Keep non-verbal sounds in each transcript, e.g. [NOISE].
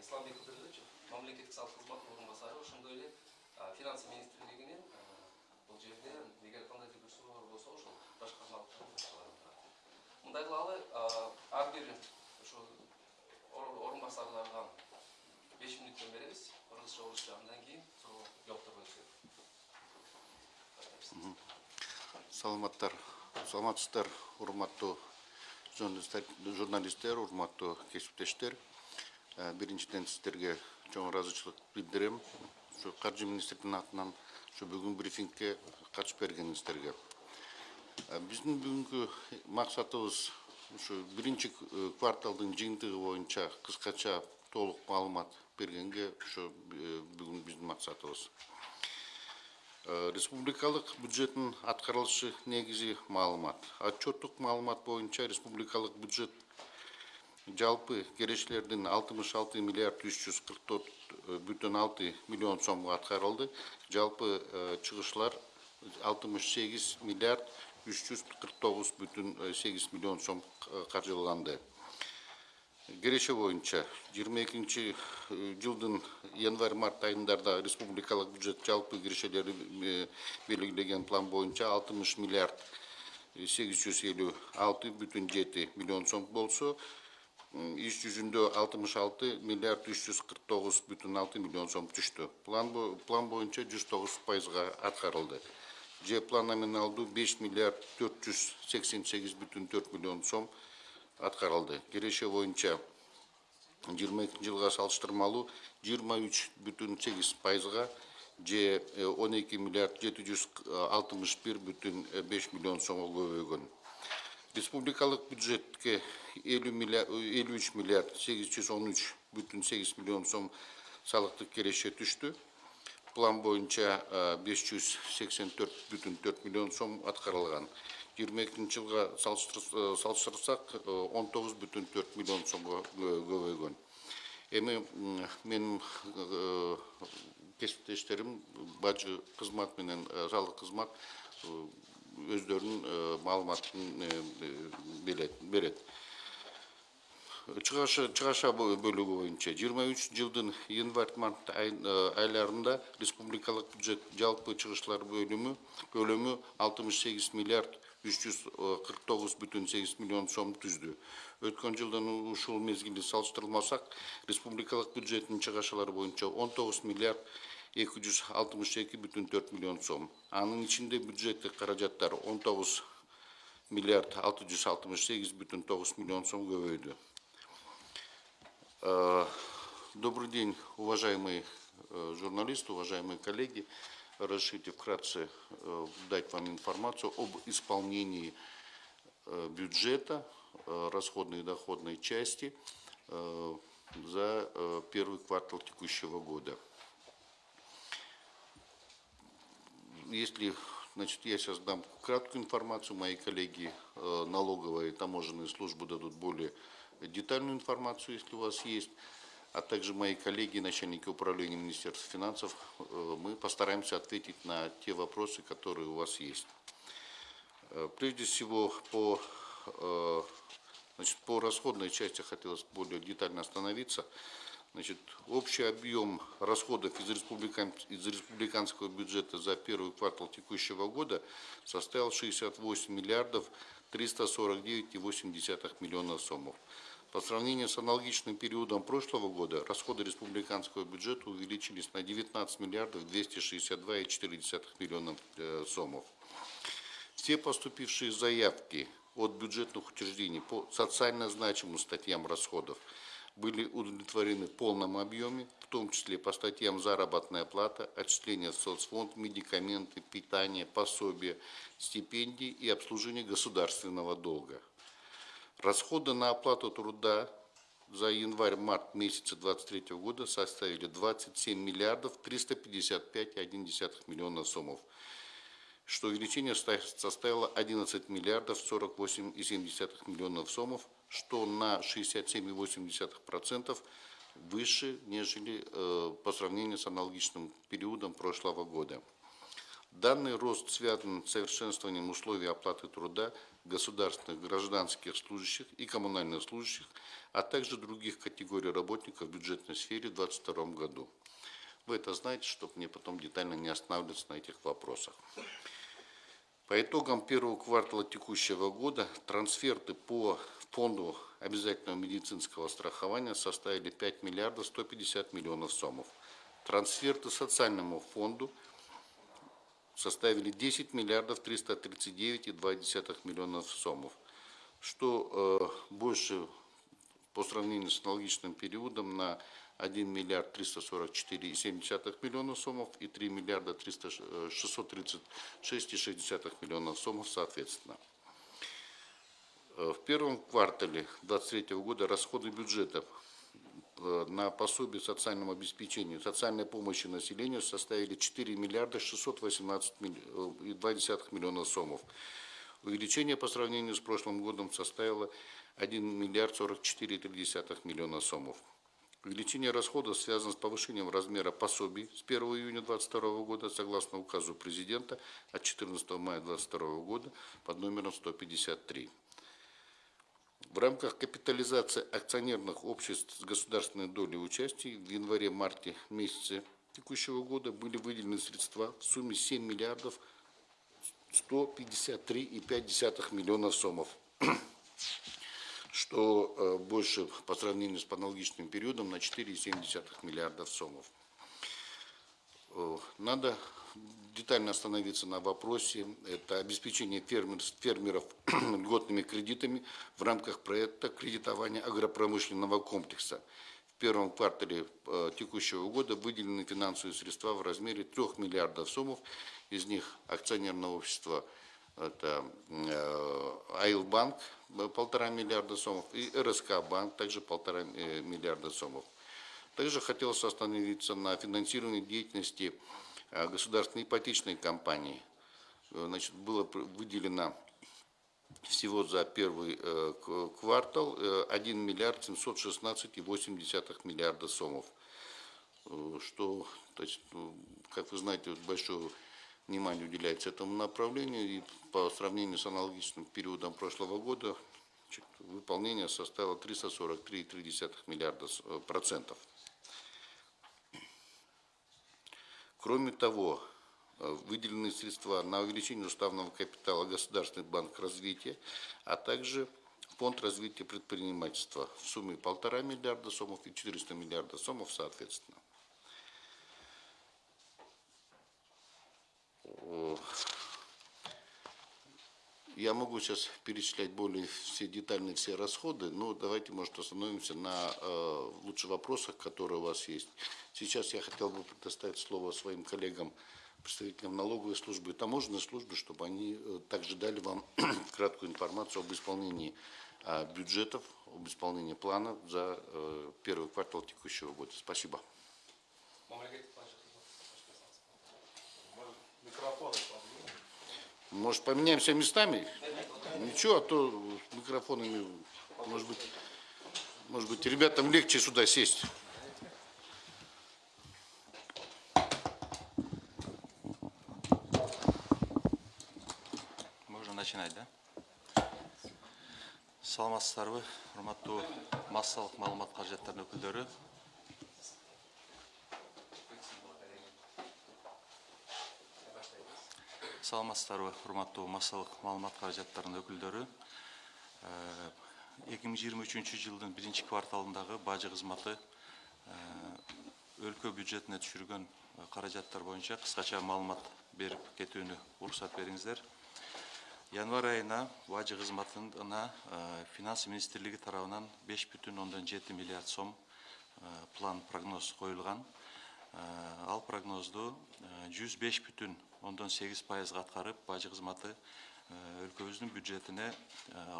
исламбек кыдырбекович мамлекеттик салык кызматынын орынбасары ошондой эле финансы министрлигинин бул жерде эгер кандайдыр бир суроолор болсо ошол баш казналыктын башчылары турат. Мындай кылалы ар бир ошол орынбасарларга беш мүнөттөн беребиз кыргызча орусча андан кийин суроо жоопторго өтүшөт саламаттар саламатсыздар урматтуу журналисттер урматтуу кесиптештер биринчиден сиздерге чоң ыраазычылык билдирем. Ушу каржы министринин атынан ушу бүгүн брифингке катышып бергениңиздерге биздин бүгүнкү максатыбыз ушу биринчи кварталдын жыйынтыгы боюнча кыскача толук маалымат бергенге ушу бүгүн биздин максатыбыз. Республикалык бюджеттин аткарылышы негизи маалымат. Отчеттук маалымат боюнча республикалык бюджет жалпы кирешелердин алтымыш алты миллиард үч жүз кырк төрт бүтүн алты миллион сомго аткарылды. Жалпы чыгышлар алтымыш сегиз миллиард үч жүз кырк тогуз бүтүн сегиз миллион сом каржыланды киреше боюнча жыйырма экинчи жылдын январь март айындарда республикалык бюджет жалпы кирешелери белгилеген план боюнча алтымыш миллиард сегиз жүз элүү алты бүтүн жети миллион сом болсо иш жүзүндө алтымыш алты миллиард үч жүз кырк тогуз бүтүн алты миллион сом түштү. План план боюнча жүз тогуз пайызга аткарылды. Же план номиналдуу беш миллиард төрт жүз сексен сегиз бүтүн төрт миллион сом аткарылды. Киреше боюнча жыйырма экинчи жылга салыштырмалуу жыйырма үч бүтүн сегиз пайызга же он эки миллиард жети жүз алтымыш бир бүтүн беш миллион сомго көбөйгөн республикалык бюджетке элүү миллиард элүү үч миллиард сегиз жүз он үч бүтүн сегиз миллион сом салыктык кереше түштү план жүз сексен төрт бүтүн төрт миллион сом аткарылган жыйырма экинчи жылга салыштырсак он тогуз бүтүн төрт миллион сомго көбөйгөн эми менин кесиптештерим бажы кызмат менен салык кызмат өздөрүнүн маалыматын берет чыгаша бөлүгү боюнча жыйырма үч жылдын январь март айларында республикалык бюджет жалпы чыгыштар бөлүмү көлөмү алтымыш миллиард үч жүз кырк тогуз бүтүн сегиз миллион сом түздү өткөн жылдын ушул мезгили салыштырмасак республикалык бюджеттин чыгашалары боюнча он миллиард эки жүз алтымыш эки бүтүн төрт миллион сом. Анын ичинде бюджеттик каражаттар он тогуз миллиард алты жүз алтымыш сегиз бүтүн тогуз миллион сом көбөйдү добрый день уважаемые журналисты уважаемые коллеги. Разрешите вкратце дать вам информацию об исполнении бюджета расходной и доходной части за первый квартал текущего года. Если значит, я сейчас дам краткую информацию, мои коллеги э, налоговые и таможенные службы дадут более детальную информацию, если у вас есть, а также мои коллеги, начальники управления Министерства финансов, э, мы постараемся ответить на те вопросы, которые у вас есть. Э, прежде всего, по, значит, по расходной части хотелось более детально остановиться. Значит, общий объем расходов из, республикан, из республиканского бюджета за первый квартал текущего года составил 68 миллиардов 349,8 миллионов сомов. По сравнению с аналогичным периодом прошлого года, расходы республиканского бюджета увеличились на 19 миллиардов 262,4 миллионов э, сомов. Все поступившие заявки от бюджетных учреждений по социально значимым статьям расходов – были удовлетворены в полном объеме, в том числе по статьям заработная плата, отчисления в соцфонд, медикаменты, питание, пособия, стипендии и обслуживание государственного долга. Расходы на оплату труда за январь-март месяца 2023 года составили 27 миллиардов 355,1 миллиона сомов, что увеличение составило 11 миллиардов 48,7 миллионов сомов, что на 67,8% выше, нежели э, по сравнению с аналогичным периодом прошлого года. Данный рост связан с совершенствованием условий оплаты труда государственных, гражданских служащих и коммунальных служащих, а также других категорий работников в бюджетной сфере в 2022 году. Вы это знаете, чтобы мне потом детально не останавливаться на этих вопросах. По итогам первого квартала текущего года трансферты по фонду обязательного медицинского страхования составили 5 миллиардов 150 миллионов сомов. Трансферты социальному фонду составили 10 миллиардов 339,2 миллионов сомов, что э, больше по сравнению с аналогичным периодом на 1 миллиард 344,7 миллионов сомов и 3 миллиарда 636,6 миллионов сомов соответственно. Э, В первом квартале 2023 года расходы бюджета э, на пособие социальному обеспечению, социальной помощи населению составили 4 миллиарда 618 э, и 2 миллиона сомов. Увеличение по сравнению с прошлым годом составило 1 миллиард 44,3 миллиона сомов. Увеличение расходов связано с повышением размера пособий с 1 июня 2022 года согласно указу президента от 14 мая 2022 года под номером 153. В рамках капитализации акционерных обществ с государственной долей участия в январе-марте месяце текущего года были выделены средства в сумме 7 миллиардов 153,5 миллиона сомов, что э, больше по сравнению с аналогичным периодом на 4,7 миллиардов сомов. Э, Надо детально остановиться на вопросе. Это обеспечение фермер- фермеров [CLEARS THROAT] льготными кредитами в рамках проекта кредитования агропромышленного комплекса. В первом квартале э, текущего года выделены финансовые средства в размере 3 миллиардов сомов. Из них акционерное общество это э, Айлбанк э, полтора миллиарда сомов и РСК банк также полтора э, миллиарда сомов. Также хотелось остановиться на финансировании деятельности государственной ипотечной компании. Значит, было выделено всего за первый квартал э, 1 миллиард 716,8 миллиарда сомов. Что, то есть, ну, как вы знаете, большое внимание уделяется этому направлению. И по сравнению с аналогичным периодом прошлого года выполнение составило 343,3 миллиарда э, процентов. Кроме того, э, выделены средства на увеличение уставного капитала Государственный банк развития, а также Фонд развития предпринимательства в сумме полтора миллиарда сомов и 400 миллиардов сомов соответственно. Я могу сейчас перечислять более все детальные все расходы, но давайте, может, остановимся на э, лучше вопросах, которые у вас есть. Сейчас я хотел бы предоставить слово своим коллегам, представителям налоговой службы и таможенной службы, чтобы они э, также дали вам [CLEARS THROAT] краткую информацию об исполнении э, бюджетов, об исполнении плана за э, первый квартал текущего года. Спасибо. мамлекеттик бажы кызмат Микрофон. Может, поменяемся местами? Ничего, а то с микрофонами, может быть, может быть, ребятам легче сюда сесть. Можно начинать, да? саламатсыздарбы урматтуу массалык маалымат каражаттарынын өкүлдөрү саламатсыздарбы урматтуу массалык маалымат каражаттарынын өкүлдөрү? Эки миң жыйырма үчүнчү жылдын биринчи кварталындагы бажы кызматы өлкө бюджетине түшүргөн э, каражаттар боюнча кыскача маалымат берип кетүүнү уруксат бериңиздер. Январь айына бажы кызматына э, финанс министрлиги тарабынан беш миллиард сом э, план прогноз коюлган. Э, ал прогнозду жүз беш ондон сегиз пайызга аткарып бажы кызматы э, өлкөбүздүн бюджетине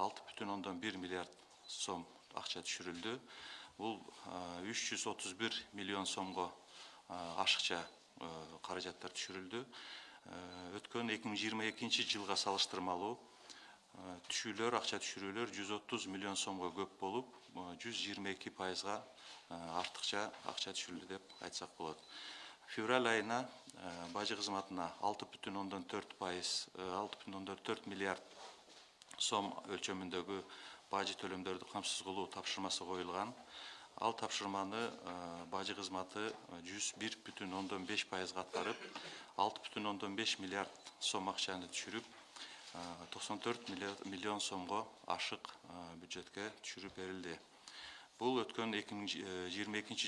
алты бүтүн ондон бир миллиард сом акча түшүрүлдү. Бул үч жүз отуз бир миллион сомго э, ашыкча э, каражаттар түшүрүлдү. Э, өткөн эки миң жыйырма экинчи жылга салыштырмалуу э, түшүүлөр акча түшүрүүлөр жүз отуз миллион сомго көп болуп жүз жыйырма эки пайызга артыкча акча түшүрүлдү деп айтсак болот февраль айына э, бажы кызматына алты бүтүн ондон төрт пайыз алты бүтүн ондон төрт миллиард сом өлчөмүндөгү бажы төлөмдөрдү камсыз кылуу тапшырмасы коюлган. Ал тапшырманы э, бажы кызматы жүз бир бүтүн ондон алты бүтүн ондон беш миллиард сом түшүрүп токсон төрт миллион сомго ашык бюджетке түшүрүп берилди. Бул өткөн эки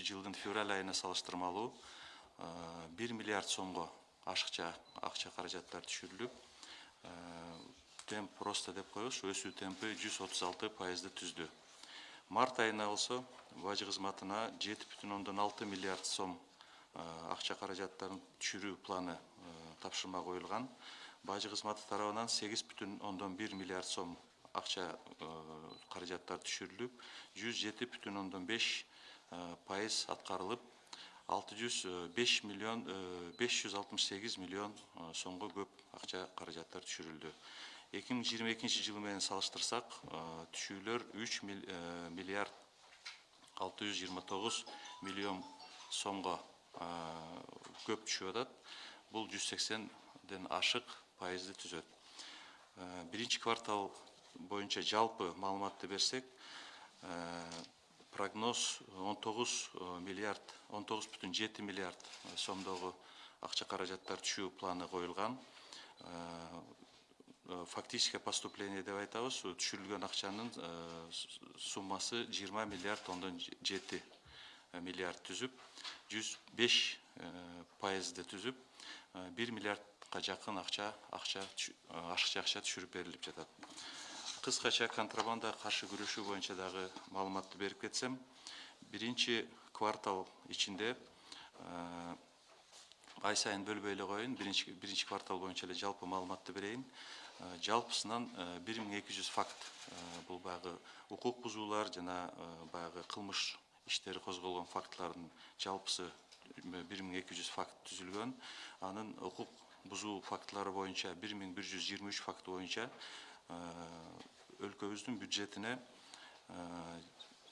жылдын февраль айына салыштырмалуу. Бир миллиард сомго ашыкча акча каражаттар түшүрүлүп темп роста деп коебуз. Өсүү темпи жүз отуз алты пайызды түздү. Март айына болсо бажы кызматына жети бүтүн ондон алты миллиард сом акча каражаттарын түшүрүү планы тапшырма коюлган. Бажы кызматы тарабынан сегиз бүтүн ондон бир миллиард сом акча каражаттар түшүрүлүп жүз жети бүтүн ондон беш пайыз аткарылып 605 э, миллион э, 568 миллион э, сонғы көп ақша қаражаттар түшірілді. 2022 жылы салыстырсақ түшілер 3 миллиард 629 миллион сонғы көп түші атат Бұл 180ден ашық пайызды түзет бірінші квартал бойынша жалпы малыматты берсек прогноз он тогуз миллиард он тогуз бүтүн жети миллиард сомдогу акча каражаттар түшүү планы коюлган фактическое поступление деп айтабыз түшүрүлгөн акчанын суммасы жыйырма миллиард ондон жети миллиард түзүп жүз беш пайызды түзүп бир миллиард жакын акча акча ашыкча акча түшүрүп берилип жатат кыскача контрабандага каршы күрөшүү боюнча дагы маалыматты берип кетсем биринчи квартал ичинде ай сайын бөлбөй эле коеюн биринчи квартал боюнча эле жалпы маалыматты берейин жалпысынан бир миң эки жүз факт бул баягы укук бузуулар жана баягы кылмыш иштери козголгон фактылардын жалпысы бир миң эки жүз факт түзүлгөн анын укук бузуу фактылары боюнча бир миң бир жүз жыйырма үч факты боюнча өлкөбүздүн бюджетине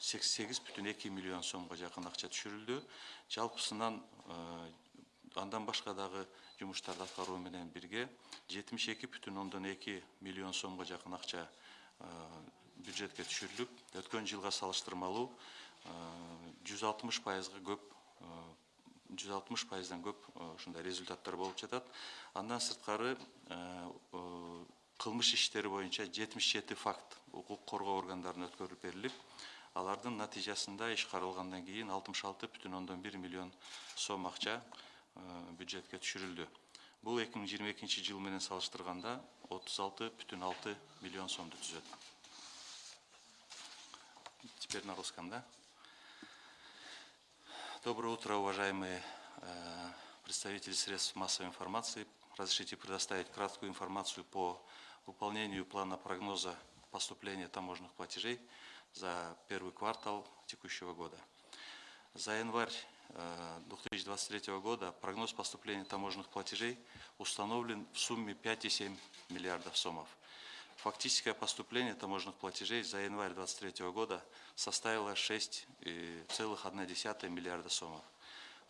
сексен сегиз бүтүн эки миллион сомго жакын акча түшүрүлдү. Жалпысынан андан башка дагы жумуштарды аткаруу менен бирге жетимиш эки бүтүн ондон эки миллион сомго жакын акча бюджетке түшүрүлүп өткөн жылга салыштырмалуу жүз алтымыш пайызга көп жүз алтымыш пайыздан көп ушундай результаттар болуп жатат. Андан сырткары кылмыш иштери боюнча жетимиш жети факт укук коргоо органдарына өткөрүлүп берилип алардын натыйжасында иш каралгандан кийин алтымыш алты бүтүн ондон бир миллион сом акча бюджетке түшүрүлдү. Бул эки миң жыйырма экинчи жыл менен салыштырганда отуз алты бүтүн алты миллион сомду түзөт. Теперь на русском да? Доброе утро, уважаемые э, представители средств массовой информации. Разрешите предоставить краткую информацию по выполнению плана прогноза поступления таможенных платежей за первый квартал текущего года. За январь 2023 э, года прогноз поступления таможенных платежей установлен в сумме 5,7 миллиардов сомов. Фактическое поступление таможенных платежей за январь 2023 года составило 6,1 миллиарда сомов.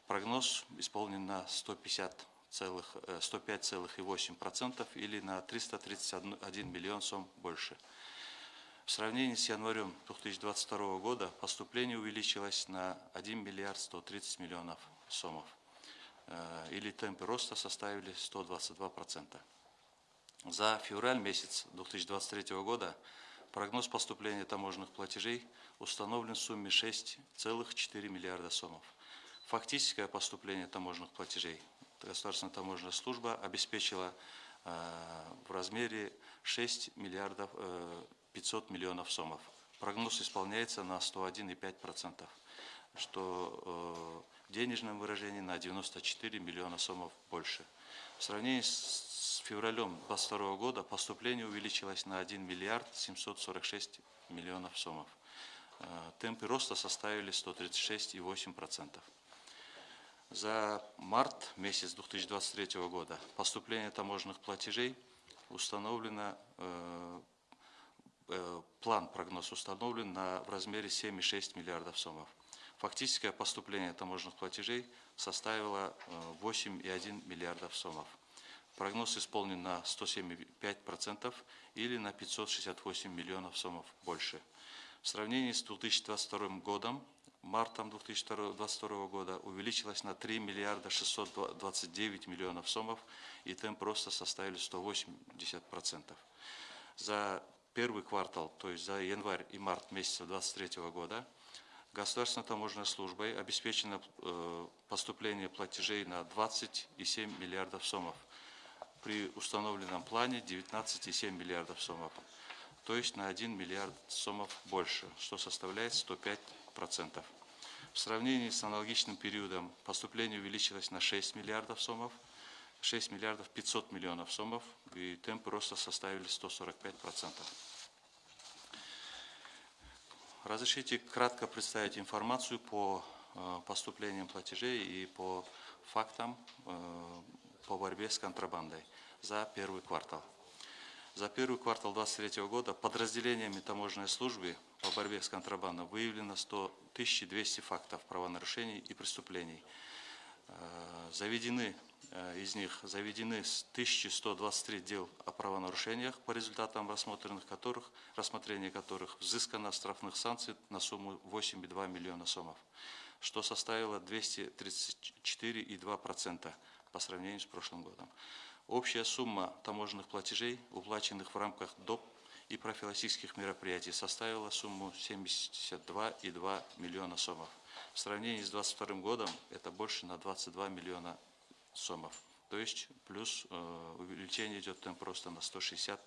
Прогноз исполнен на 150 105,8% э, или на 331 миллион сом больше. В сравнении с январем 2022 года поступление увеличилось на 1 миллиард 130 миллионов сомов, э, или темпы роста составили 122%. За февраль месяц 2023 года прогноз поступления таможенных платежей установлен в сумме 6,4 миллиарда сомов. Фактическое поступление таможенных платежей Государственная таможенная служба обеспечила э, в размере 6 миллиардов э, 500 миллионов сомов. Прогноз исполняется на 101,5%, что э, в денежном выражении на 94 миллиона сомов больше. В сравнении с февралем 2022 года поступление увеличилось на 1 миллиард 746 миллионов сомов. Э, темпы роста составили 136,8%. За март месяц 2023 года поступление таможенных платежей установлено, э, э, план, прогноз установлен на, в размере 7,6 миллиардов сомов. фактическое поступление таможенных платежей составило э, 8,1 миллиардов сомов. Прогноз исполнен на 107,5% или на 568 миллионов сомов больше. В сравнении с 2022 годом, мартом 2022 года увеличилось на 3 миллиарда 629 миллионов сомов, и темп роста составили 180%. За первый квартал, то есть за январь и март месяца 2023 года, Государственной таможенной службой обеспечено э, поступление платежей на 27 миллиардов сомов – при установленном плане 19,7 миллиардов сомов, то есть на 1 миллиард сомов больше, что составляет 105%. В сравнении с аналогичным периодом поступление увеличилось на 6 миллиардов сомов, 6 миллиардов 500 миллионов сомов, и темпы роста составили 145%. Разрешите кратко представить информацию по э, поступлениям платежей и по фактам э, по борьбе с контрабандой за первый квартал. За первый квартал 2023 года подразделениями таможенной службы по борьбе с контрабандой выявлено 100 1200 фактов правонарушений и преступлений. Э, заведены э, из них заведены 1123 дел о правонарушениях, по результатам рассмотренных которых, рассмотрения которых взыскано штрафных санкций на сумму 8,2 миллиона сомов, что составило 234,2% по сравнению с прошлым годом. Общая сумма таможенных платежей, уплаченных в рамках доп. и профилактических мероприятий, составила сумму 72,2 миллиона сомов. В сравнении с 2022 годом это больше на 22 миллиона сомов. То есть плюс э, увеличение идет темп просто на 160%.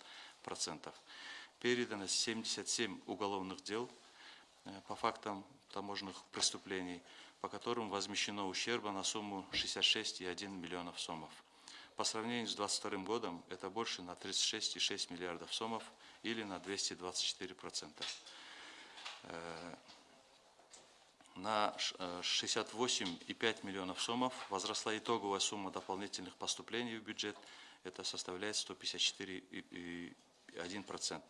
Передано 77 уголовных дел э, по фактам таможенных преступлений по которым возмещено ущерба на сумму 66,1 миллионов сомов. По сравнению с 2022 годом это больше на 36,6 миллиардов сомов или на 224%. Э, на 68,5 миллионов сомов возросла итоговая сумма дополнительных поступлений в бюджет. Это составляет 154,1%.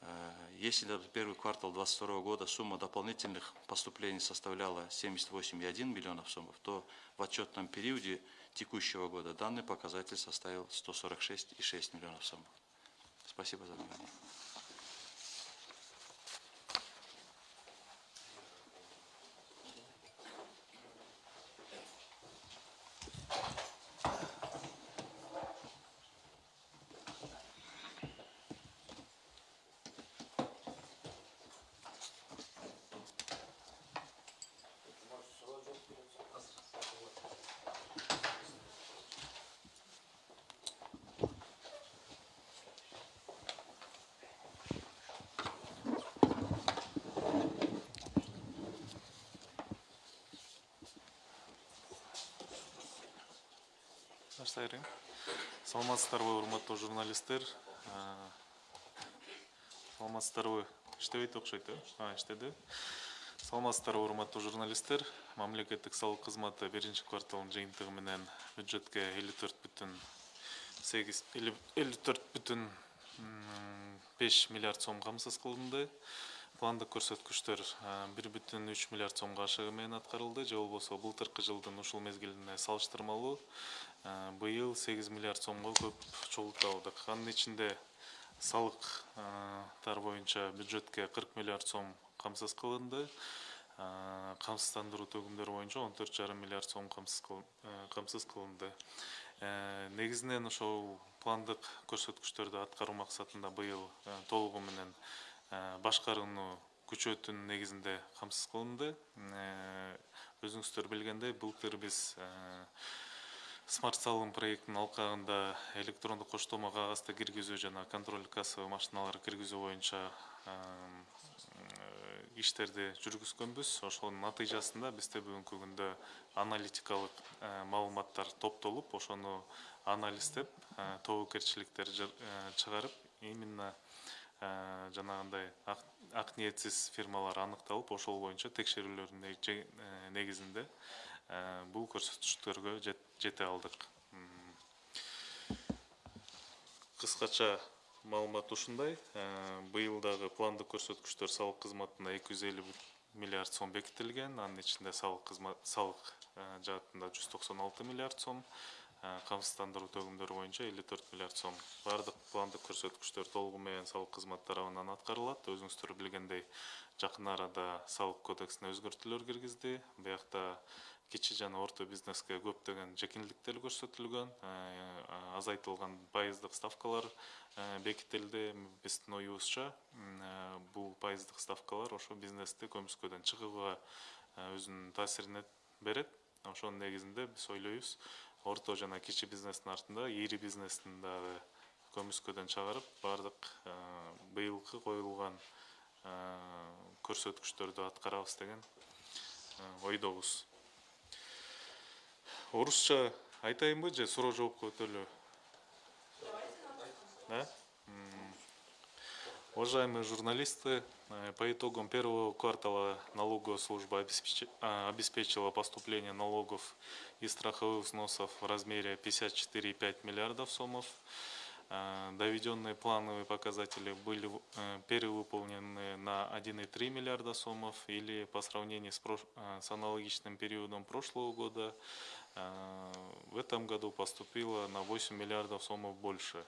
Э, если за первый квартал 2022 года сумма дополнительных поступлений составляла 78,1 миллионов сомов, то в отчетном периоде текущего года данный показатель составил 146,6 миллионов сомов. Спасибо за внимание. Баштайын саламатсыздарбы урматтуу журналисттер? Саламатсыздарбы. Иштебейт окшойт э? Иштеди. Саламатсыздарбы урматтуу журналисттер? Мамлекеттик салык кызматы биринчи кварталдын жыйынтыгы менен бюджетке элүү төрт бүтүн сегиз элүү төрт бүтүн беш миллиард сом камсыз кылынды. Пландык көрсөткүчтөр бир бүтүн үч миллиард сомго ашыгы менен аткарылды. Же болбосо былтыркы жылдын ушул мезгилине салыштырмалуу быйыл сегиз миллиард сомго көп чогултуп алдык. Анын ичинде салыктар боюнча бюджетке кырк миллиард сом камсыз кылынды. Камсыздандыруу төгүмдөрү боюнча он төрт жарым миллиард сом камсыз кылынды. Негизинен ошол пландык көрсөткүчтөрдү аткаруу максатында быйыл толугу менен башкарууну күчөтүүнүн негизинде камсыз кылынды. Өзүңүздөр билгендей былтыр биз смарт салым проектинин алкагында электрондук коштолмо кагазды киргизүү жана контроль кассовый машиналарды киргизүү боюнча иштерди жүргүзгөнбүз ошонун натыйжасында бизде бүгүнкү күндө аналитикалык маалыматтар топтолуп ошону анализдеп тобокелчиликтерди чыгарып именно жанагындай ак ниетсиз фирмалар аныкталып ошол боюнча текшерүүлөрдүн негизинде бул көрсөткүчтөргө жете алдык. Кыскача маалымат ушундай. Быйыл дагы пландык көрсөткүчтөр салык кызматына эки жүз элүү миллиард сом бекітілген анын ичинде салык кызмат салык жаатында жүз токсон алты миллиард сом. Камсыздандыруу төгүмдөрү боюнча элүү төрт миллиард сом. Баардык пландык көрсөткүчтөр толугу менен салык кызмат тарабынан аткарылат. Өзүңүздөр билгендей жакын арада салык кодексине өзгөртүүлөр киргизди. Биякта кичи жана орто бизнеске көптөгөн жеңилдиктер көрсөтүлгөн азайтылган пайыздык ставкалар бекитилди биздин оюбузча бул пайыздык ставкалар ошо бизнести көмүскөдөн чыгууга өзүнүн таасирин берет. Ошонун негизинде биз ойлойбуз орто жана кичи бизнестин артында ири бизнестин дагы көмүскөдөн чыгарып баардык быйылкы коюлган көрсөткүчтөрдү аткарабыз деген ойдобуз орусча айтайынбы же суроо жоопко өтөлү да? Уважаемые журналисты э, по итогам первого квартала налоговая служба а, обеспечила поступление налогов и страховых взносов в размере 54,5 миллиардов сомов. Э, Доведенные плановые показатели были э, перевыполнены на 1,3 миллиарда сомов или по сравнению с, аналогичным периодом прошлого года в этом году поступило на 8 миллиардов сомов больше.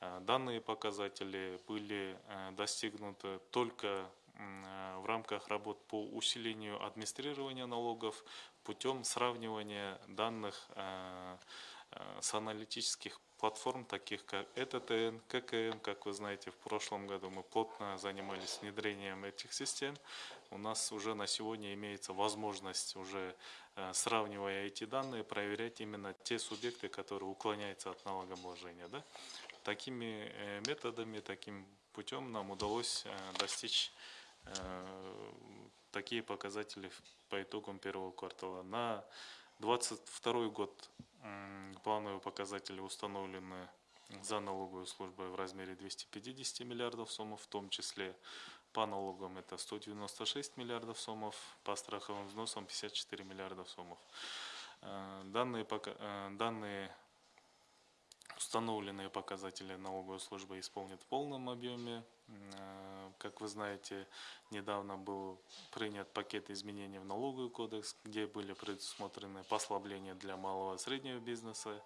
Э, Данные показатели были э, достигнуты только э, в рамках работ по усилению администрирования налогов путем сравнивания данных э, э, с аналитических платформ, таких как ЭТТН, ККН. Как вы знаете, в прошлом году мы плотно занимались внедрением этих систем. У нас уже на сегодня имеется возможность, уже э, сравнивая эти данные, проверять именно те субъекты, которые уклоняются от налогообложения. Да? Такими э, методами, таким путем нам удалось э, достичь э, такие показатели по итогам первого квартала. На 2022 год плановые показатели установлены за налоговой службой в размере 250 миллиардов сомов, в том числе по налогам это 196 миллиардов сомов, по страховым взносам 54 миллиардов сомов. Э, Данные, э, данные Установленные показатели налоговой службы исполнят в полном объеме. Э, Как вы знаете, недавно был принят пакет изменений в налоговый кодекс, где были предусмотрены послабления для малого и среднего бизнеса,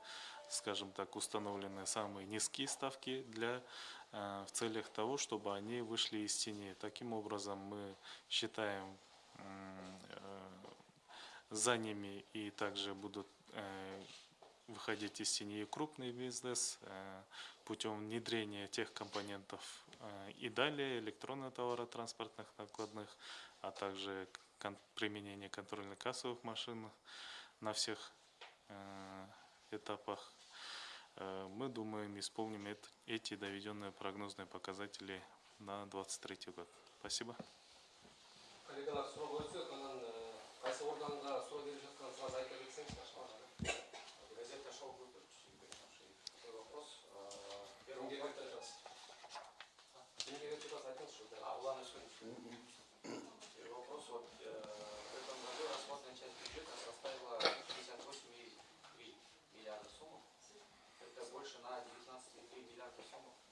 скажем так, установлены самые низкие ставки для, э, в целях того, чтобы они вышли из тени. Таким образом, мы считаем э, за ними и также будут э, выходить из тени и крупный бизнес путем внедрения тех компонентов и далее электронно-товаротранспортных накладных, а также применение контрольно-кассовых машин на всех этапах. Э, Мы думаем, исполним эт- эти доведенные прогнозные показатели на 2023 год. Спасибо. э, органга суроо берип жатканыңызды айта кетсеңизчи Газета «Шоу» будет Такой вопрос. Э, кимге Первый берип квартал. жатасыз кимге берип жатасыз айтыңызчы А, Улан Ишкин. Первый вопрос. Вот, э, в этом году расходная часть бюджета составила 58,3 миллиарда сомов. Это больше на 19,3 миллиарда сомов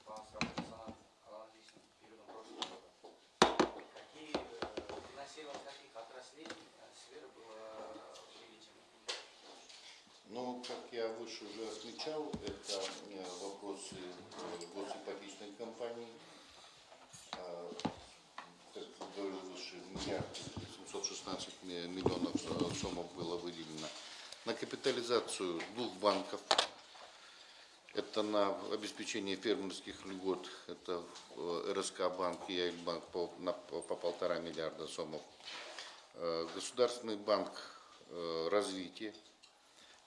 по сравнению с ана- аналогичным периодом прошлого года. Какие э, финансирование каких отраслей э, сфер было увеличено? Ну, как я выше уже отмечал, это э, вопросы э, госипотечной компании. А, Как говорил выше, миллиард 716 ми- миллионов э, сомов было выделено на капитализацию двух банков. Это на обеспечение фермерских льгот, это э, РСК банк и Яйльбанк по, на, по по полтора миллиарда сомов. Э, Государственный банк э, развития,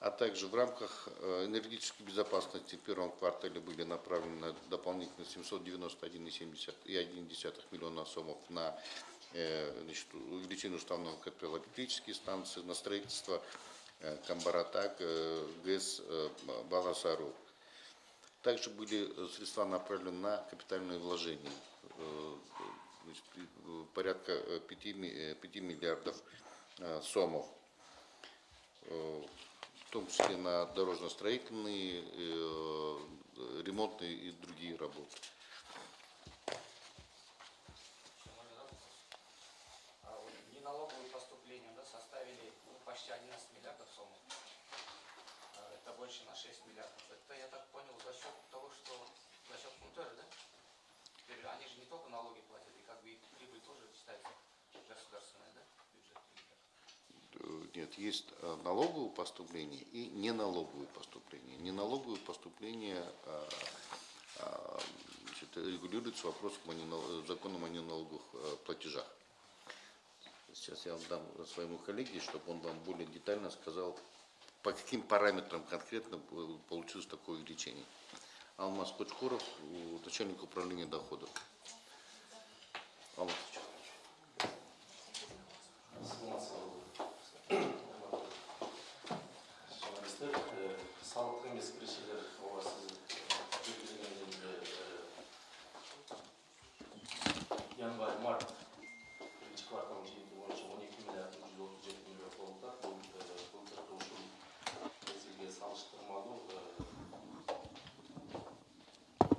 а также в рамках энергетической безопасности в первом квартале были направлены дополнительно 791,1 миллиона сомов на значит, увеличение уставного капитала электрические станции, на строительство Камбаратак, ГЭС Баласару. Также были э, средства направлены на капитальные вложения, э, э, порядка 5, 5 миллиардов сомов, в том числе на дорожно-строительные, ремонтные и другие работы. А налоговые поступления да, составили ну, почти 11 миллиардов сомов. А это больше на 6 миллиардов. Это, я так Нет, есть э, налоговые поступления и неналоговые поступления. Неналоговые поступления а, а, значит, о ненал- законом о неналоговых э, платежах. Сейчас я вам дам своему коллеге, чтобы он вам более детально сказал, по каким параметрам конкретно э, получилось такое увеличение. Алмаз Кочкуров, у- начальник управления доходов. Алмаз журналисттер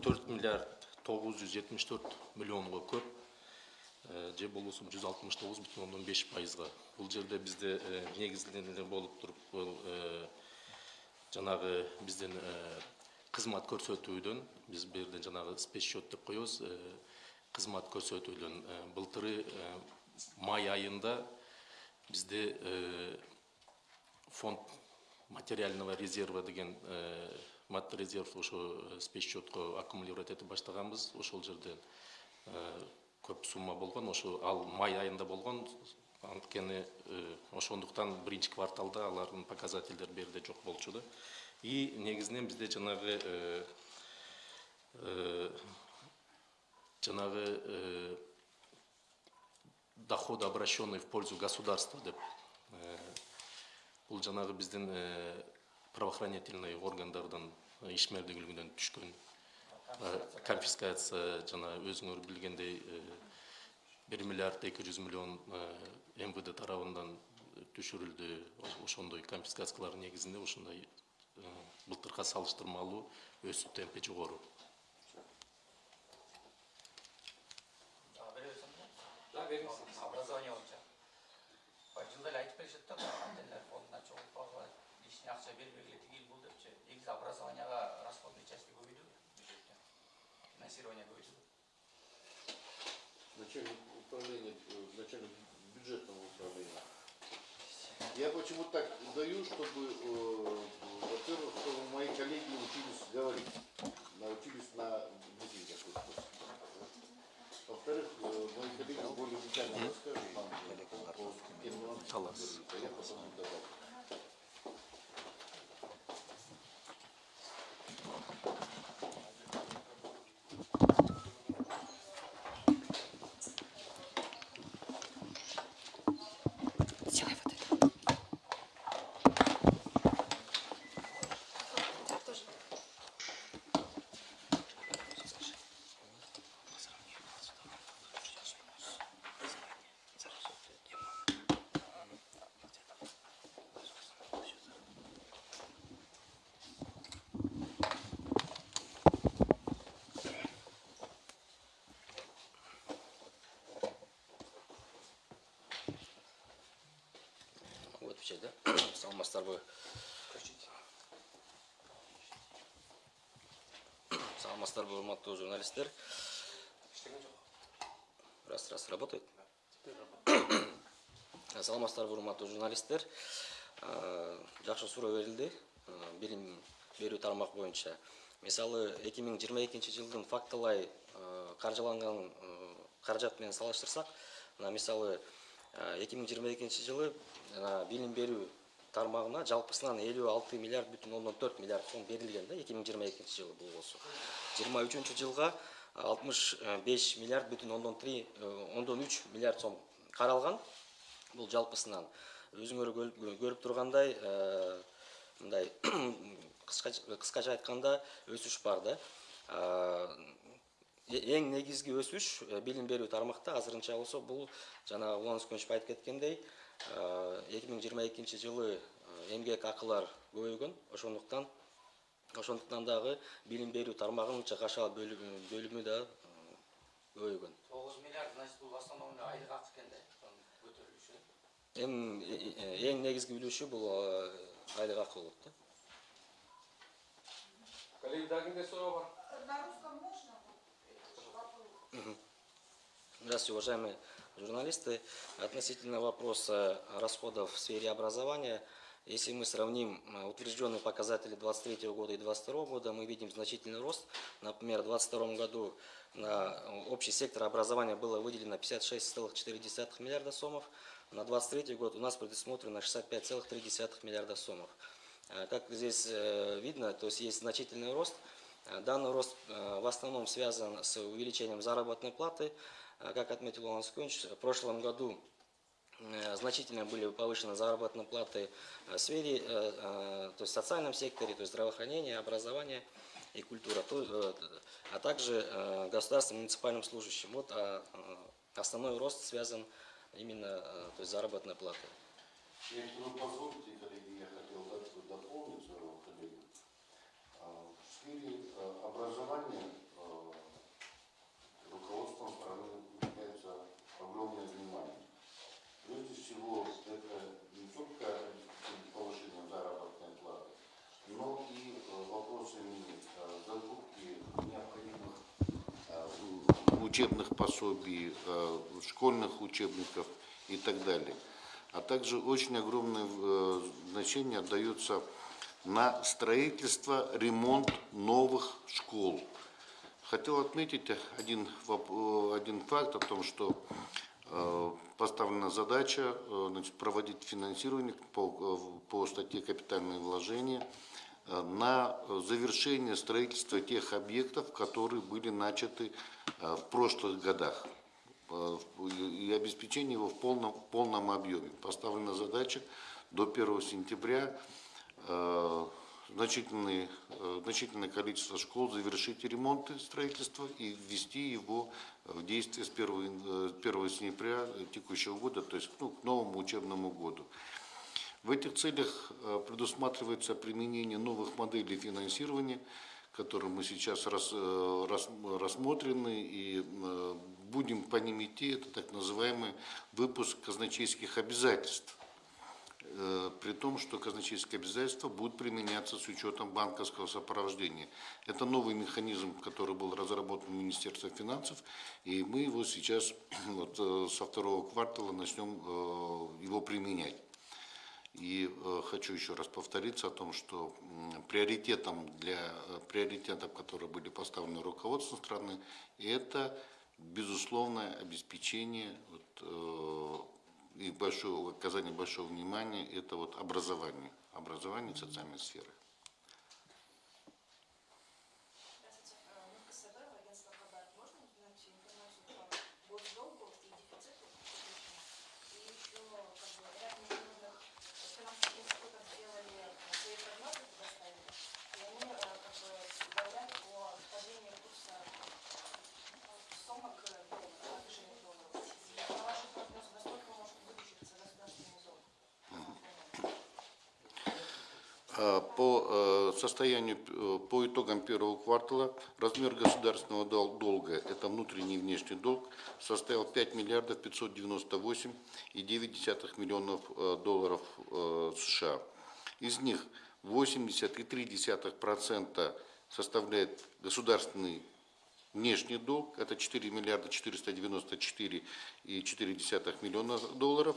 төрт миллиард тогуз жүз жетимиш төрт миллионго көп. Э, же болбосо жүз алтымыш тогуз бүтүн ондон беш пайызга бул жерде бизде э, негизинен эле болуп туруп бул э, жанагы биздин э, кызмат көрсөтүүдөн биз бул жерде жанагы спецсчет деп коебуз э, кызмат көрсөтүүдөн э, былтыры э, май айында бизде э, фонд материального резерва деген э, мат резерв ошо э, спецсчетко аккумулировать этип баштаганбыз. Ошол жерден э, көп сумма болгон ошо ал май айында болгон. Анткени э, ошондуктан биринчи кварталда алардын показательдери бул жерде жок болчу да. И негизинен бизде жанагы жанагы э, доход обращенный в пользу государства деп бул жанагы биздин правоохранительный органдардын ишмердүүлүгүнөн түшкөн. Э, конфискация жана өзүңөр билгендей э, бир миллиард эки жүз миллион э, мвд тарабынан түшүрүлдү ошондой конфискациялар негизинде ушундай э, былтыркыга салыштырмалуу өсүү темпи жогору. Образование депчи. Негизи образованияга расходный части көбөйдү бюджеттен. Финансирование көбөйдү. начальник управления, э, начальник бюджетного управления. Я почему так даю, чтобы, э, во-первых, чтобы мои коллеги учились говорить, научились на брифингах. Во-вторых, э, мои коллеги более детально расскажут вам по которые говорится, я потом добавлю. Отвечать, да? [CLEARS THROAT] Саламатсыздарбы саламатсыздарбы урматтуу журналисттер? Раз раз работает? [CLEARS THROAT] Саламатсыздарбы урматтуу журналисттер жакшы суроо берилди. Билим берүү тармак боюнча. Мисалы эки миң жыйырма экинчи жылдын фактылай каржыланган каражат менен салыштырсак мына мисалы эки миң жыйырма экинчи жылы билим берүү тармагына жалпысынан элүү алты миллиард бүтүн ондон төрт миллиард сом берилген да эки миң жыйырма экинчи жылы бул болсо. Жыйырма үчүнчү жылга алтымыш беш миллиард бүтүн ондон три ондон үч миллиард сом каралган. Бул жалпысынан өзүңөр көрүп тургандай э, мындай [CLEARS THROAT] кыскача айтканда өсүш бар да ең негізгі өсуш білім беру тармақта азырынча болса бұл жана ұланыс көнүшов айтып кеткендей эки миң жыйырма экинчи жылы эмгек акылар көбөйгөн ошондуктан ошондуктан дагы билим берүү тармагынын чыгашал бөлүмү да көбөйгөн тогуз миллиард значит бул в основном айлык акы экен да көтөрүлүшү эң негизги үлүшү бул айлык акы болот да коллеги дагы кимде суроо бар. На русском можно? Здравствуйте, уважаемые журналисты. Относительно вопроса расходов в сфере образования, если мы сравним э, утвержденные показатели 2023 года и 2022 года, мы видим значительный рост. Например, в 2022 году на общий сектор образования было выделено 56,4 миллиарда сомов. На 2023 год у нас предусмотрено 65,3 миллиарда сомов. Э, Как здесь э, видно, то есть есть значительный рост. Э, Данный рост э, в основном связан с увеличением заработной платы. Э, Как отметил Иван Скунч, в прошлом году э, значительно были повышены заработные платы э, в сфере, э, то есть в социальном секторе, то есть здравоохранение, образование и культура, а также государственным муниципальным служащим. Вот а, основной рост связан именно то заработной платой. Если вы позволите, коллеги, я хотел дать вот дополнить своего коллегу. А, В сфере э, образования э, руководством страны уделяется огромное внимание. Прежде всего, это не только обеспечение повышения заработной платы, но и вопросами э, закупки необходимых э, учебных пособий, э, школьных учебников и так далее. А также очень огромное значение отдается на строительство, ремонт новых школ. Хотел отметить один, один факт о том, что поставлена задача значит, проводить финансирование по, по статье «Капитальные вложения» на завершение строительства тех объектов, которые были начаты э, в прошлых годах э, и обеспечение его в полном, полном объеме. Поставлена задача до 1 сентября э, значительное, э, значительное количество школ завершить ремонт строительства и ввести его в действие с 1, янв- э, 1 сентября текущего года, то есть ну, к новому учебному году. В этих целях э, предусматривается применение новых моделей финансирования, которые мы сейчас э, рас- рассмотрены и э, будем по ним идти. Это так называемый выпуск казначейских обязательств. При том, что казначейские обязательства будут применяться с учетом банковского сопровождения. Это новый механизм, который был разработан в Министерстве финансов, и мы его сейчас [CLEARS THROAT] вот, со второго квартала начнем его применять. И э, хочу еще раз повториться о том, что приоритетом для э, приоритетов, которые были поставлены руководством страны, это безусловное обеспечение вот, э, и большое, оказание большого внимания это вот образование, образование социальной сферы. Здравствуйте. Э, Мы в КСБ, в агентство КБАР. Можно узнать информацию по госдолгу и дефициту? И еще как бы, ряд международных финансовых институтов сделали э, свои прогнозы, предоставили. И они э, как бы говорят о падении курса э, сумок э, доллара, повышении доллара. И по вашим прогнозам, насколько может увеличиться государственный долг? А, По э, состоянию, э, по итогам первого квартала размер государственного дол- долга, это внутренний и внешний долг, составил 5 миллиардов 598 и 9 десятых миллионов э, долларов э, США. Из них 80,3% составляет государственный внешний долг, это 4 миллиарда 494 и 4 десятых миллиона долларов,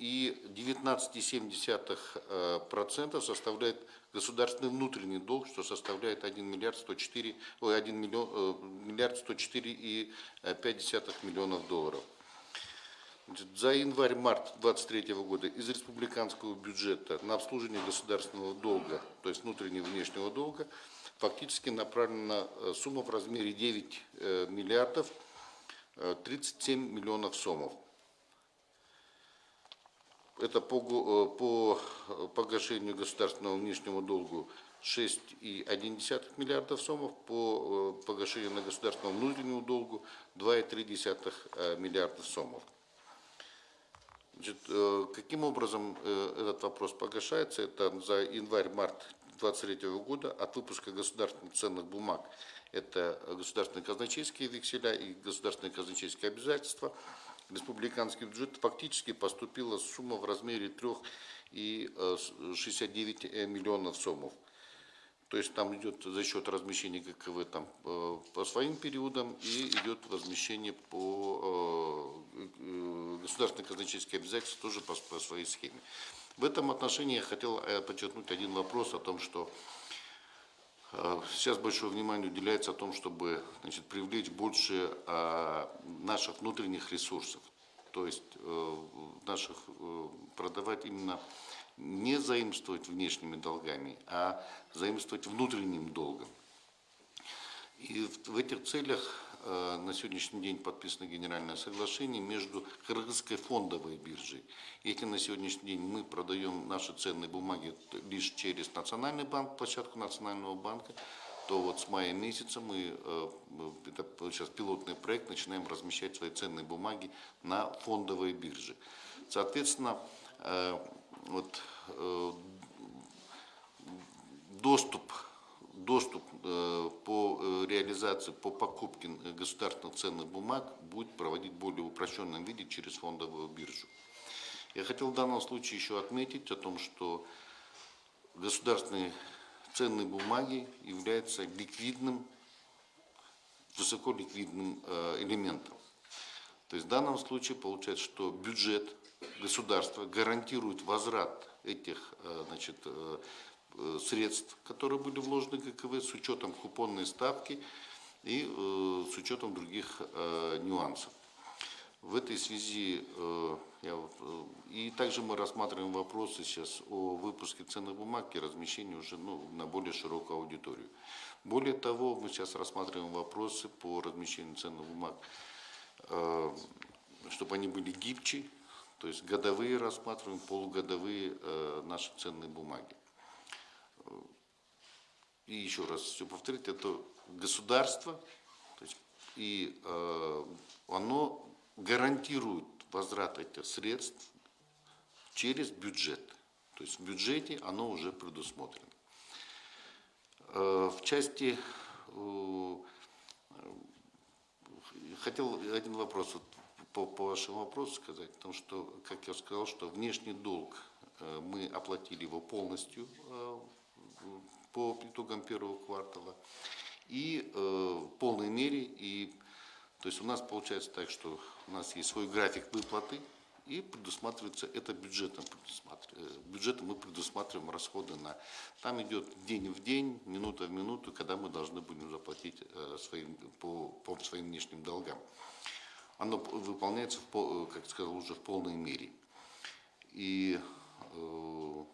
и 19,7% составляет государственный внутренний долг, что составляет 1 миллиард 104, ой, 1 миллион, э, миллиард 104 и 5 десятых миллионов долларов. За январь-март 2023 года из республиканского бюджета на обслуживание государственного долга, то есть внутреннего и внешнего долга, фактически направлена э, сумма в размере 9 э, миллиардов э, 37 миллионов сомов. Это по, э, по э, погашению государственного внешнего долгу 6,1 миллиардов сомов, по э, погашению на государственном внутреннему долгу 2,3 э, миллиардов сомов. Значит, каким образом этот вопрос погашается? Это за январь-март 2023 года от выпуска государственных ценных бумаг. Это государственные казначейские векселя и государственные казначейские обязательства. Республиканский бюджет фактически поступила сумма в размере 3,69 миллионов сомов. То есть там идет за счет размещения ГКВ там, э, по своим периодам и идет возмещение по э, э, государственные казначейские обязательства тоже по, по своей схеме. В этом отношении я хотел э, подчеркнуть один вопрос о том, что э, сейчас большое внимание уделяется о том, чтобы значит, привлечь больше э, наших внутренних ресурсов, то есть э, наших э, продавать именно не заимствовать внешними долгами, а заимствовать внутренним долгом. И в, этих целях на сегодняшний день подписано генеральное соглашение между Кыргызской фондовой биржей. Если на сегодняшний день мы продаем наши ценные бумаги лишь через Национальный банк, площадку Национального банка, то вот с мая месяца мы, э, это сейчас пилотный проект, начинаем размещать свои ценные бумаги на фондовой бирже. Соответственно, э, вот э, доступ, доступ э, по э, реализации, по покупке государственных ценных бумаг будет проводить в более упрощенном виде через фондовую биржу. Я хотел в данном случае еще отметить о том, что государственные ценные бумаги являются ликвидным, высоколиквидным элементом. То есть в данном случае получается, что бюджет государства гарантирует возврат этих значит, средств, которые были вложены в ГКВ, с учетом купонной ставки и э, с учетом других э, нюансов. В этой связи э, я, э, и также мы рассматриваем вопросы сейчас о выпуске ценных бумаг и размещении уже ну, на более широкую аудиторию. Более того, мы сейчас рассматриваем вопросы по размещению ценных бумаг, э, чтобы они были гибче, то есть годовые рассматриваем, полугодовые э, наши ценные бумаги. И еще раз все повторить, это государство, то есть, и э, оно гарантирует возврат этих средств через бюджет. То есть в бюджете оно уже предусмотрено. Э, в части, э, хотел один вопрос вот, по, по вашему вопросу сказать, потому что, как я сказал, что внешний долг э, мы оплатили его полностью э, по итогам первого квартала и э, в полной мере и то есть у нас получается так, что у нас есть свой график выплаты и предусматривается это бюджетом предусматривается. Бюджетом мы предусматриваем расходы на там идет день в день, минута в минуту, когда мы должны будем заплатить э, своим, по, по своим внешним долгам. Оно выполняется, в, как сказал, уже в полной мере. И э,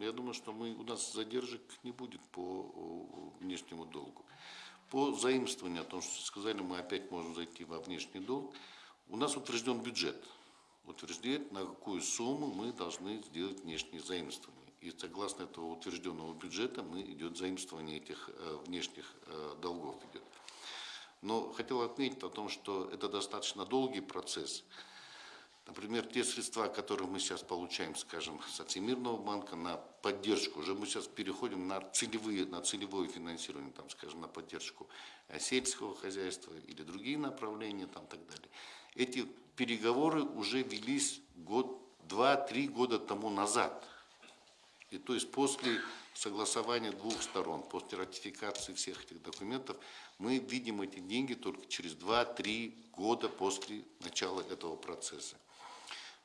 я думаю, что мы, у нас задержек не будет по внешнему долгу. По заимствованию, о том, что сказали, мы опять можем зайти во внешний долг. У нас утвержден бюджет. Утверждает, на какую сумму мы должны сделать внешние заимствования. И согласно этого утвержденного бюджета мы идет заимствование этих э, внешних э, долгов идет. Но хотел отметить о том, что это достаточно долгий процесс. Например, те средства, которые мы сейчас получаем, скажем, с Всемирного банка на поддержку, уже мы сейчас переходим на целевые, на целевое финансирование, там, скажем, на поддержку э, сельского хозяйства или другие направления, там, так далее. Эти переговоры уже велись год, два-три года тому назад. И то есть после согласования двух сторон, после ратификации всех этих документов, мы видим эти деньги только через 2-3 года после начала этого процесса.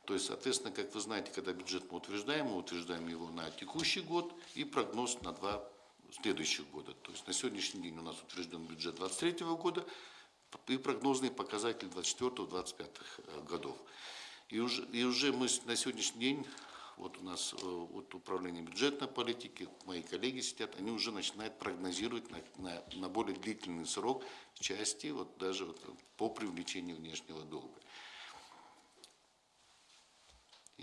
То есть, соответственно, как вы знаете, когда бюджет мы утверждаем, мы утверждаем его на текущий год и прогноз на два следующих года. То есть на сегодняшний день у нас утвержден бюджет 2023 года и прогнозные показатели 2024-2025 э, годов. И уже, и уже мы на сегодняшний день, вот у нас э, вот управление бюджетной политики, мои коллеги сидят, они уже начинают прогнозировать на, на, на более длительный срок части вот даже вот по привлечению внешнего долга. Я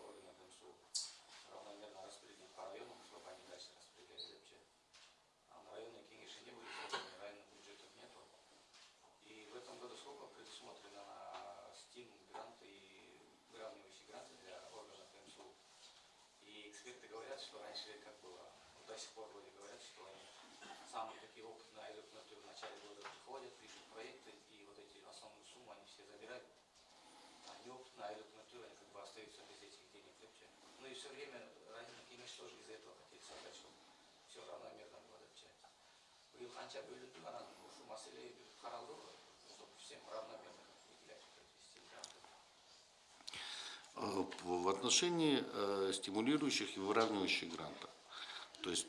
эксперты говорят, что раньше как было, до сих пор вроде говорят, что они самые такие опытные а люди в начале года приходят, пишут проекты, и вот эти основную сумму они все забирают. А неопытные аэрокнатуры, они как бы остаются без этих денег вообще. Ну и все время районный кемеш тоже из-за этого хотели создать, чтобы все равномерно было вообще. Биыл қанша бөлінді ана шу мәселе қаралды ғой чтобы всем равномерно В отношении э, стимулирующих и выравнивающих грантов. То есть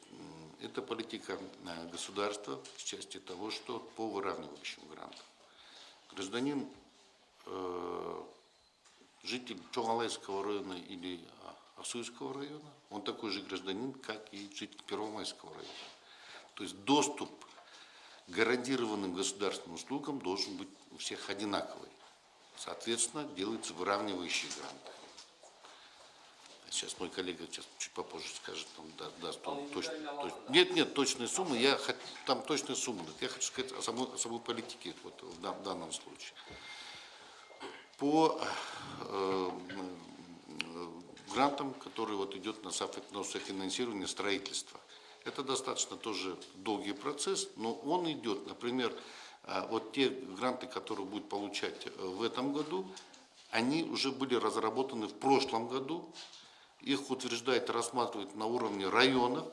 это политика э, государства в части того, что по выравнивающим грантам. Гражданин, э, житель Чогалайского района или Асуйского района, он такой же гражданин, как и житель Первомайского района. То есть доступ к гарантированным государственным услугам должен быть у всех одинаковый. Соответственно, делаются выравнивающие гранты. Сейчас мой коллега сейчас чуть попозже скажет, он да- даст Он точно, индивидуально точ- да? Нет, нет, точные суммы. Я там точные суммы. Я хочу сказать о самой, о самой политике вот, в дан- в данном случае. По э, грантам, которые вот идет на софи- на софинансирование строительства. Это достаточно тоже долгий процесс, но он идет, например, э, вот те гранты, которые будут получать э, в этом году, они уже были разработаны в прошлом году, их утверждает и рассматривает на уровне районов,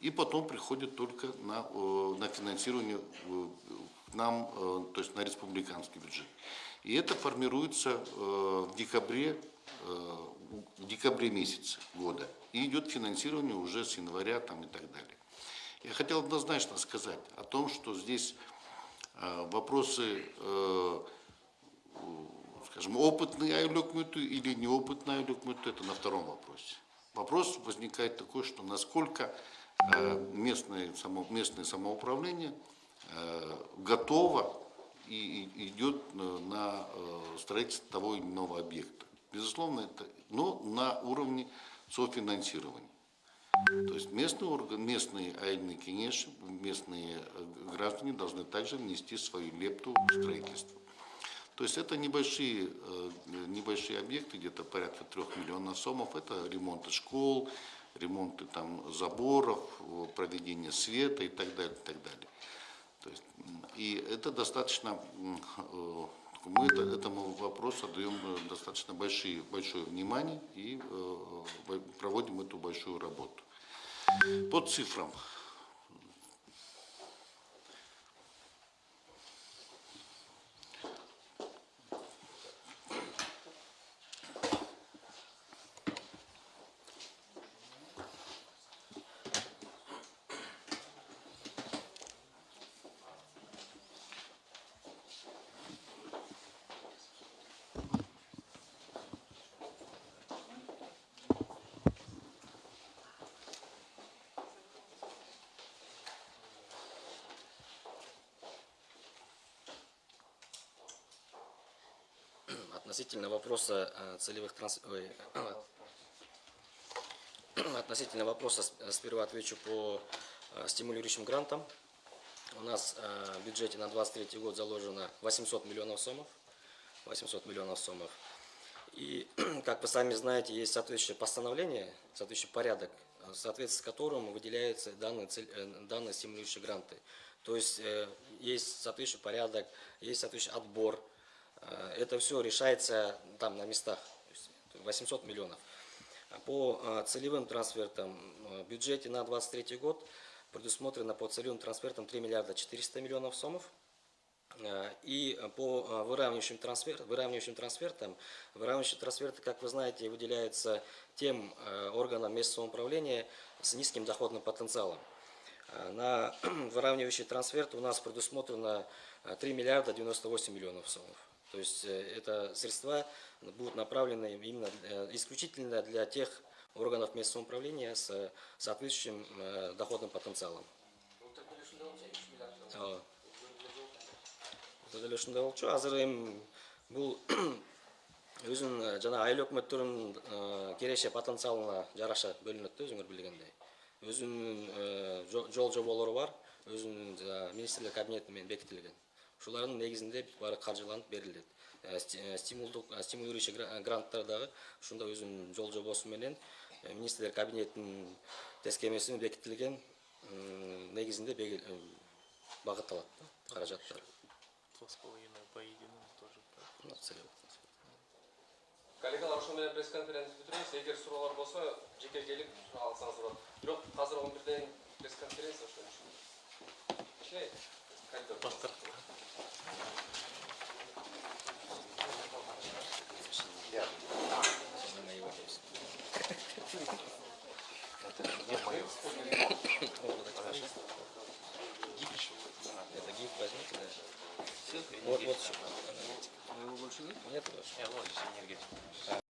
и потом приходит только на, э, на финансирование э, к нам, э, то есть на республиканский бюджет. И это формируется э, в декабре, э, в декабре месяце года. И идет финансирование уже с января там, и так далее. Я хотел однозначно сказать о том, что здесь э, вопросы э, скажем, опытный айлөкмөтү или неопытный айлөкмөтү, это на втором вопросе. Вопрос возникает такой, что насколько э, местное, само, местное самоуправление э, готово и, идет на, э, строительство того или иного объекта. Безусловно, это, но на уровне софинансирования. То есть местный орган, местные айны местные граждане должны также внести свою лепту в строительство. То есть это небольшие, э, небольшие объекты, где-то порядка трех миллионов сомов. Это ремонты школ, ремонты там заборов, проведение света и так далее, и так далее. То есть, и это достаточно, э, мы это- этому вопросу даем э, достаточно большие, большое внимание и проводим эту большую работу. По цифрам. Относительно вопроса э, целевых транс... ой, [CLEARS THROAT] относительно вопроса э, сперва отвечу по э, стимулирующим грантам. У нас э, в бюджете на 23 год заложено 800 миллионов сомов. 800 миллионов сомов. И, [CLEARS THROAT] как вы сами знаете, есть соответствующее постановление, соответствующий порядок, э, в соответствии с которым выделяются данные, цель- э, данные стимулирующие гранты. То есть э, есть соответствующий порядок, есть соответствующий отбор. Э, Это все решается там на местах. То есть 800 миллионов. А По э, целевым трансфертам э, в бюджете на 23 год предусмотрено по целевым трансфертам 3 миллиарда 400 миллионов сомов. И по выравнивающим, трансфер, выравнивающим трансфертам, выравнивающие трансферты, как вы знаете, выделяются тем органам местного самоуправления с низким доходным потенциалом. На [CLEARS THROAT] выравнивающий трансферт у нас предусмотрено э, 3 миллиарда 98 миллионов сомов. То есть э, это средства будут направлены именно э, исключительно для тех органов местного самоуправления с соответствующим э, доходным потенциалом. Деле ушундай болчу азыр эми бул өзүнүн жана айыл өкмөттөрүнүн киреше потенциалына жараша бөлүнөт да өзүңөр билгендей. Өзүнүн жо- жол жоболору бар. Өзүнүн министрлер кабинети менен бекитилген ушулардын негизинде баары каржыланып берилет Э, сти- э, стимулдук э, стимулирующий гра- гранттар дагы ушундай өзүнүн жол жобосу менен министрлер кабинетинин тескемеси менен бекитилген негизинде багытталат да каражаттар Два с половиной по единому тоже. Коллегалар ошо менен пресс конференция бүтүрөбүз эгер суроолор болсо жеке келип суроо алсаңыз болот бирок азыр он бирден пресс конференция ошон үчүн коридор Это гиф возьмите, да. Вот, вот еще. Нет, больше нет? Нет,